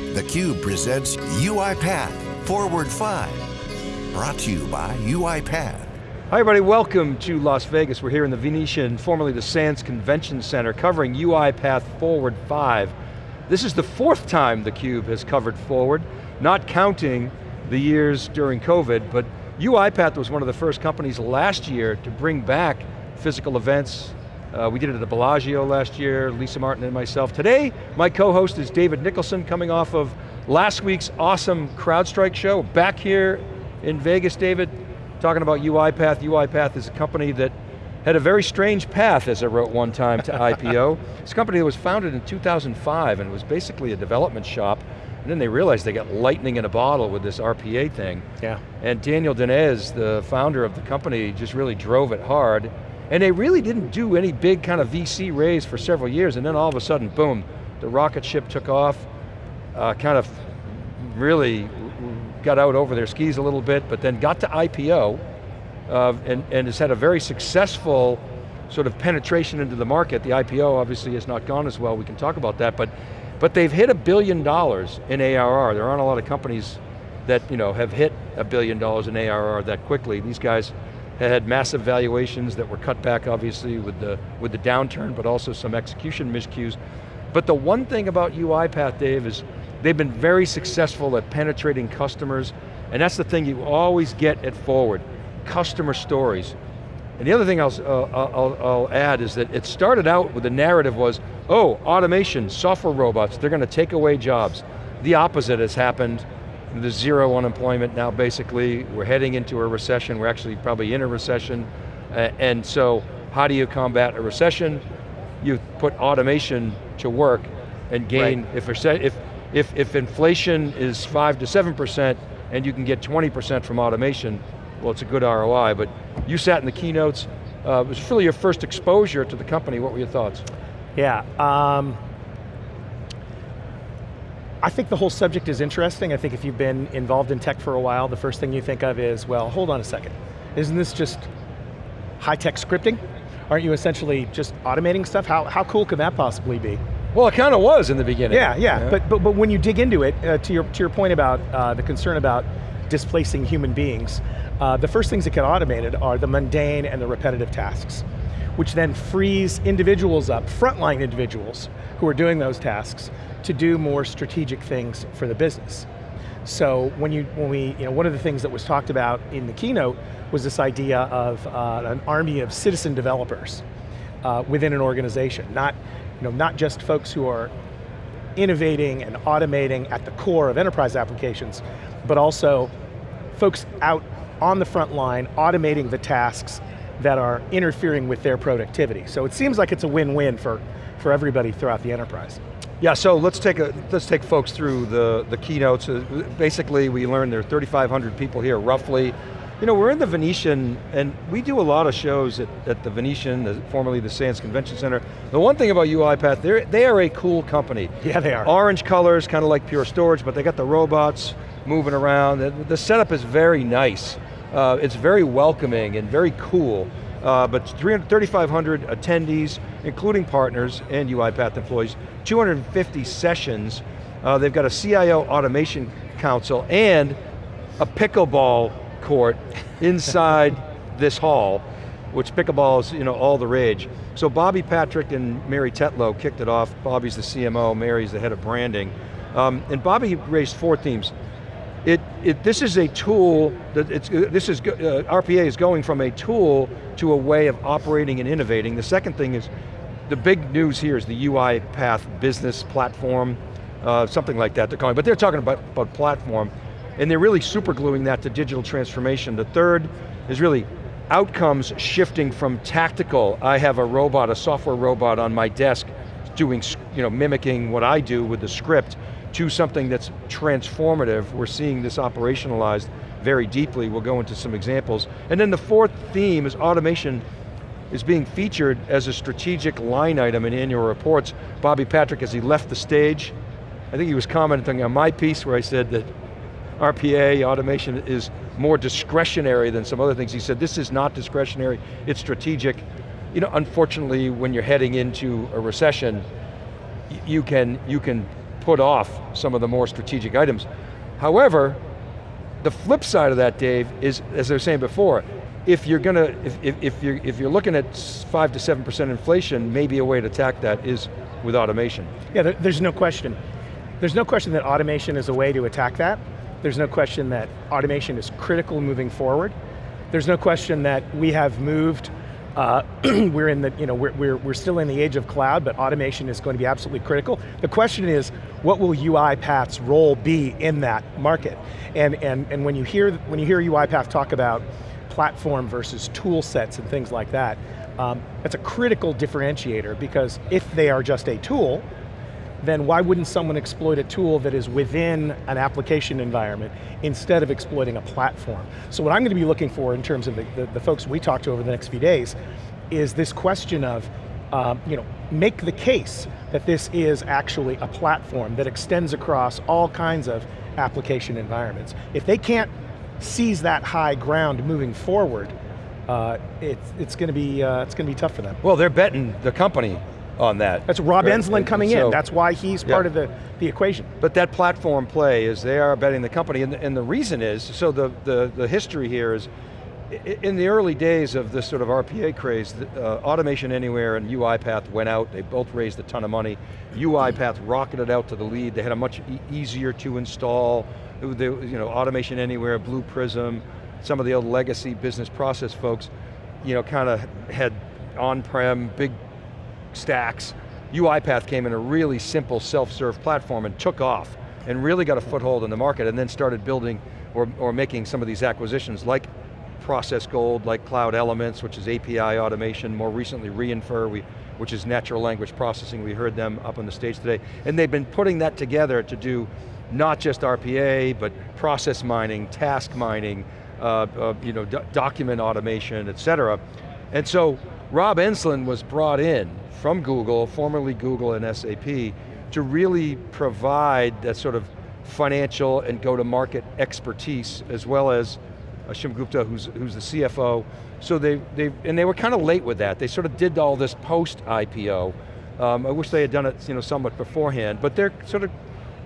theCUBE presents UiPath Forward 5. Brought to you by UiPath. Hi everybody, welcome to Las Vegas. We're here in the Venetian, formerly the Sands Convention Center, covering UiPath Forward 5. This is the fourth time theCUBE has covered Forward, not counting the years during COVID, but UiPath was one of the first companies last year to bring back physical events. Uh, we did it at the Bellagio last year, Lisa Martin and myself. Today, my co-host is David Nicholson, coming off of last week's awesome CrowdStrike show. Back here in Vegas, David, talking about UiPath. UiPath is a company that had a very strange path, as I wrote one time, to IPO. It's a company that was founded in 2005 and was basically a development shop, and then they realized they got lightning in a bottle with this RPA thing. Yeah. And Daniel Dines, the founder of the company, just really drove it hard. And they really didn't do any big kind of VC raise for several years, and then all of a sudden, boom, the rocket ship took off, uh, kind of really got out over their skis a little bit, but then got to IPO, uh, and, and has had a very successful sort of penetration into the market. The IPO obviously has not gone as well, we can talk about that, but, but they've hit a billion dollars in ARR. There aren't a lot of companies that you know, have hit a billion dollars in ARR that quickly. These guys had massive valuations that were cut back obviously with the, with the downturn, but also some execution miscues. But the one thing about UiPath, Dave, is they've been very successful at penetrating customers, and that's the thing you always get at Forward, customer stories. And the other thing I'll, uh, I'll, I'll, add is that it started out with the narrative was, oh, automation, software robots, they're going to take away jobs. The opposite has happened. There's zero unemployment now basically. We're heading into a recession. We're actually probably in a recession. Uh, and so how do you combat a recession? You put automation to work and gain, right. if, if, if, if inflation is five to 7% and you can get 20% from automation, well it's a good ROI, but you sat in the keynotes, uh, it was really your first exposure to the company, what were your thoughts? Yeah, um, I think the whole subject is interesting. I think if you've been involved in tech for a while, the first thing you think of is, well, hold on a second. Isn't this just high-tech scripting? Aren't you essentially just automating stuff? How, how cool can that possibly be? Well, it kind of was in the beginning. Yeah, yeah, yeah. But, but, but when you dig into it, uh, to, your, to your point about uh, the concern about displacing human beings, uh, the first things that get automated are the mundane and the repetitive tasks, which then frees individuals up, frontline individuals, who are doing those tasks, to do more strategic things for the business. So when you, when we, you know, one of the things that was talked about in the keynote was this idea of uh, an army of citizen developers uh, within an organization, not, you know, not just folks who are innovating and automating at the core of enterprise applications, but also folks out on the front line automating the tasks that are interfering with their productivity. So it seems like it's a win-win for, for everybody throughout the enterprise. Yeah, so let's take a let's take folks through the the keynotes. Uh, basically, we learned there are 3,500 people here, roughly. You know, we're in the Venetian, and we do a lot of shows at, at the Venetian, the, formerly the Sands Convention Center. The one thing about UiPath, they are a cool company. Yeah, they are. Orange colors, kind of like Pure Storage, but they got the robots moving around. The, the setup is very nice. Uh, it's very welcoming and very cool. Uh, but 3,500 attendees, including partners and UiPath employees, 250 sessions. Uh, they've got a CIO automation council and a pickleball court inside this hall, which pickleball is you know, all the rage. So Bobby Patrick and Mary Tetlow kicked it off. Bobby's the CMO, Mary's the head of branding. Um, and Bobby raised four themes. It, it, this is a tool, that it's, this is, uh, RPA is going from a tool to a way of operating and innovating. The second thing is the big news here is the UiPath business platform, uh, something like that they're calling, but they're talking about, about platform, and they're really super gluing that to digital transformation. The third is really outcomes shifting from tactical, I have a robot, a software robot on my desk doing, you know, mimicking what I do with the script, to something that's transformative. We're seeing this operationalized very deeply. We'll go into some examples. And then the fourth theme is automation is being featured as a strategic line item in annual reports. Bobby Patrick, as he left the stage, I think he was commenting on my piece where I said that RPA, automation, is more discretionary than some other things. He said, this is not discretionary, it's strategic. You know, unfortunately, when you're heading into a recession, you can, you can put off some of the more strategic items. However, the flip side of that, Dave, is, as I was saying before, if you're going to, if, if, if, you're, if you're looking at five to 7% inflation, maybe a way to attack that is with automation. Yeah, there, there's no question. There's no question that automation is a way to attack that. There's no question that automation is critical moving forward. There's no question that we have moved uh, we're in the, you know, we're, we're, we're still in the age of cloud, but automation is going to be absolutely critical. The question is, what will UiPath's role be in that market? And, and, and when, you hear, when you hear UiPath talk about platform versus tool sets and things like that, um, that's a critical differentiator because if they are just a tool, then why wouldn't someone exploit a tool that is within an application environment instead of exploiting a platform? So what I'm going to be looking for in terms of the, the, the folks we talk to over the next few days is this question of, um, you know, make the case that this is actually a platform that extends across all kinds of application environments. If they can't seize that high ground moving forward, uh, it's, it's going to be uh, it's going to be tough for them. Well, they're betting the company on that. That's Rob right? Enslin coming so, in. That's why he's part of the, the equation. But that platform play is they are betting the company, and the, and the reason is, so the, the, the history here is, in the early days of this sort of RPA craze, uh, Automation Anywhere and UiPath went out, they both raised a ton of money. UiPath rocketed out to the lead, they had a much e easier to install, they, you know, Automation Anywhere, Blue Prism, some of the old legacy business process folks, you know, kind of had on-prem, big stacks. UiPath came in a really simple self-serve platform and took off and really got a foothold in the market and then started building or, or making some of these acquisitions like Process Gold, like Cloud Elements, which is API automation, more recently Re:infer, we, which is natural language processing, we heard them up on the stage today. And they've been putting that together to do not just RPA, but process mining, task mining, uh, uh, you know, document automation, et cetera. And so Rob Enslin was brought in from Google, formerly Google and SAP, to really provide that sort of financial and go-to-market expertise, as well as Ashim Gupta, who's, who's the CFO. So they, they, and they were kind of late with that. They sort of did all this post-IPO. Um, I wish they had done it you know, somewhat beforehand, but they're sort of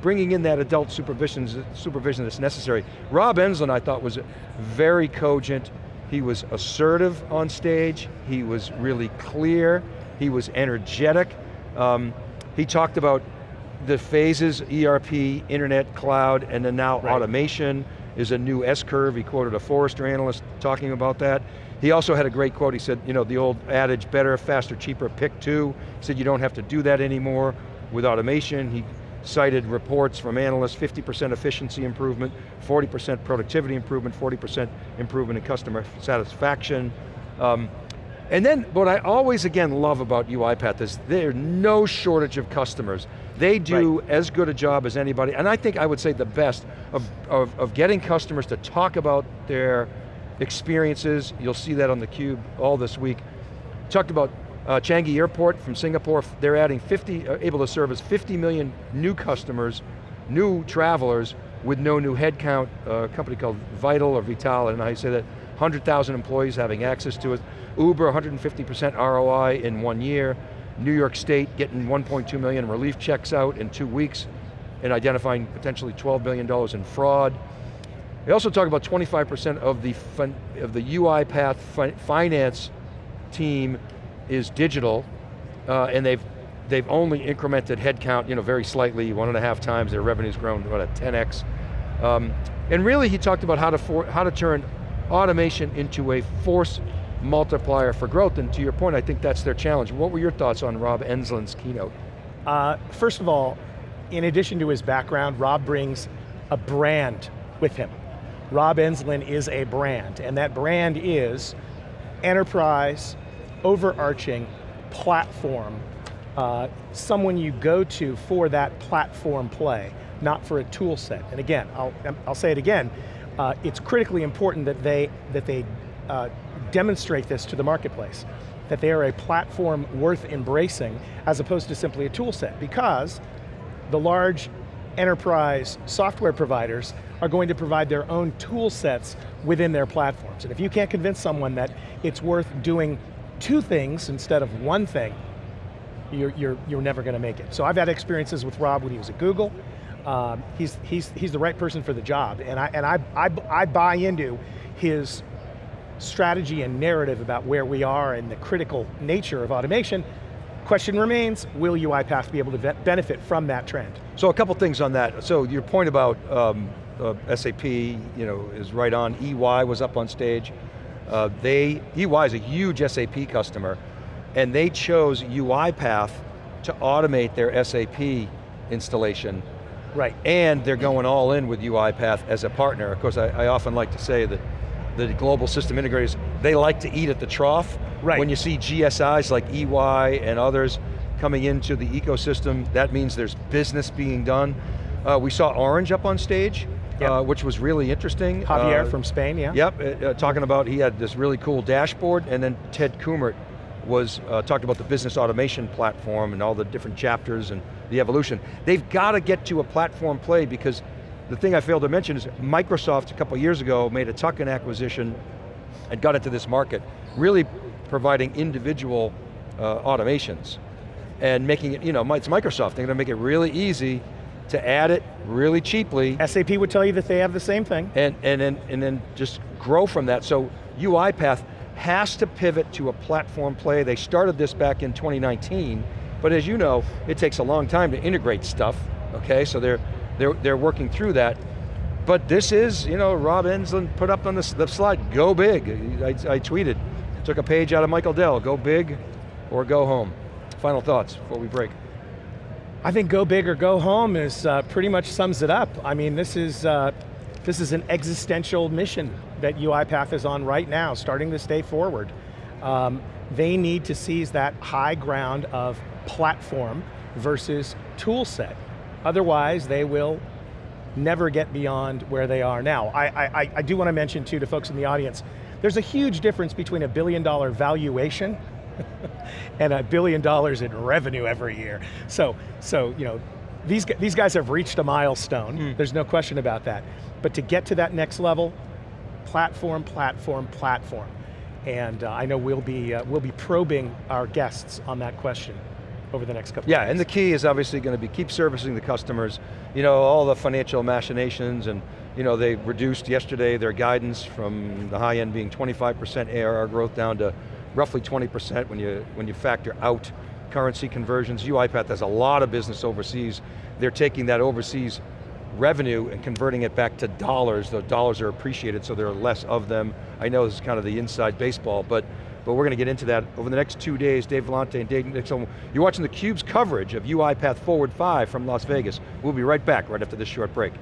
bringing in that adult supervision, supervision that's necessary. Rob Enslin, I thought, was very cogent. He was assertive on stage. He was really clear. He was energetic. Um, he talked about the phases, ERP, internet, cloud, and then now right. automation is a new S-curve. He quoted a Forrester analyst talking about that. He also had a great quote, he said, you know, the old adage, better, faster, cheaper, pick two. He said you don't have to do that anymore with automation. He cited reports from analysts, 50% efficiency improvement, 40% productivity improvement, 40% improvement in customer satisfaction. Um, and then, what I always again love about UiPath is there's no shortage of customers. They do right. as good a job as anybody, and I think I would say the best of, of, of getting customers to talk about their experiences. You'll see that on the cube all this week. Talked about uh, Changi Airport from Singapore, they're adding 50, uh, able to service 50 million new customers, new travelers with no new headcount, uh, a company called Vital or Vital, and I don't know how you say that, 100,000 employees having access to it. Uber, 150% ROI in one year. New York State getting 1.2 million relief checks out in two weeks and identifying potentially $12 billion in fraud. They also talk about 25% of the, of the UiPath fi finance team is digital, uh, and they've they've only incremented headcount, you know, very slightly, one and a half times. Their revenue's grown about a 10x. Um, and really, he talked about how to for, how to turn automation into a force multiplier for growth, and to your point, I think that's their challenge. What were your thoughts on Rob Enslin's keynote? Uh, first of all, in addition to his background, Rob brings a brand with him. Rob Enslin is a brand, and that brand is enterprise, overarching platform, uh, someone you go to for that platform play, not for a tool set. And again, I'll, I'll say it again, uh, it's critically important that they, that they uh, demonstrate this to the marketplace, that they are a platform worth embracing as opposed to simply a tool set because the large enterprise software providers are going to provide their own tool sets within their platforms. And if you can't convince someone that it's worth doing two things instead of one thing, you're, you're, you're never going to make it. So I've had experiences with Rob when he was at Google. Um, he's, he's, he's the right person for the job, and I, and I, I, I buy into his strategy and narrative about where we are and the critical nature of automation. Question remains, will UiPath be able to benefit from that trend? So a couple things on that. So your point about um, uh, SAP, you know, is right on. EY was up on stage. Uh, they, EY is a huge SAP customer, and they chose UiPath to automate their SAP installation. Right. And they're going all in with UiPath as a partner. Of course, I, I often like to say that the global system integrators, they like to eat at the trough. Right. When you see GSIs like EY and others coming into the ecosystem, that means there's business being done. Uh, we saw Orange up on stage, yep. uh, which was really interesting. Javier uh, from Spain, yeah. Yep, uh, uh, talking about, he had this really cool dashboard, and then Ted Kummert was, uh, talked about the business automation platform and all the different chapters and the evolution. They've got to get to a platform play because the thing I failed to mention is Microsoft a couple years ago made a tuck-in acquisition and got into this market, really providing individual uh, automations and making it, you know, it's Microsoft, they're going to make it really easy to add it really cheaply. SAP would tell you that they have the same thing. And, and, then, and then just grow from that. So UiPath has to pivot to a platform play. They started this back in 2019, but as you know, it takes a long time to integrate stuff, okay? So they're, they're, they're working through that. But this is, you know, Rob Enslin put up on the, the slide, go big. I, I tweeted, took a page out of Michael Dell, go big or go home. Final thoughts before we break. I think go big or go home is uh, pretty much sums it up. I mean, this is, uh, this is an existential mission that UiPath is on right now, starting this day forward. Um, they need to seize that high ground of platform versus tool set. Otherwise, they will never get beyond where they are now. I, I, I do want to mention too to folks in the audience, there's a huge difference between a billion dollar valuation and a billion dollars in revenue every year. So, so you know, these, these guys have reached a milestone, mm. there's no question about that. But to get to that next level, platform, platform, platform. And uh, I know we'll be, uh, we'll be probing our guests on that question over the next couple Yeah, and the key is obviously going to be keep servicing the customers. You know, all the financial machinations and you know, they reduced yesterday their guidance from the high end being 25% ARR growth down to roughly 20% when you, when you factor out currency conversions. UiPath has a lot of business overseas. They're taking that overseas revenue and converting it back to dollars. The dollars are appreciated, so there are less of them. I know this is kind of the inside baseball, but but we're going to get into that over the next two days. Dave Vellante and Dave Nixon. You're watching theCUBE's coverage of UiPath Forward 5 from Las Vegas. We'll be right back right after this short break.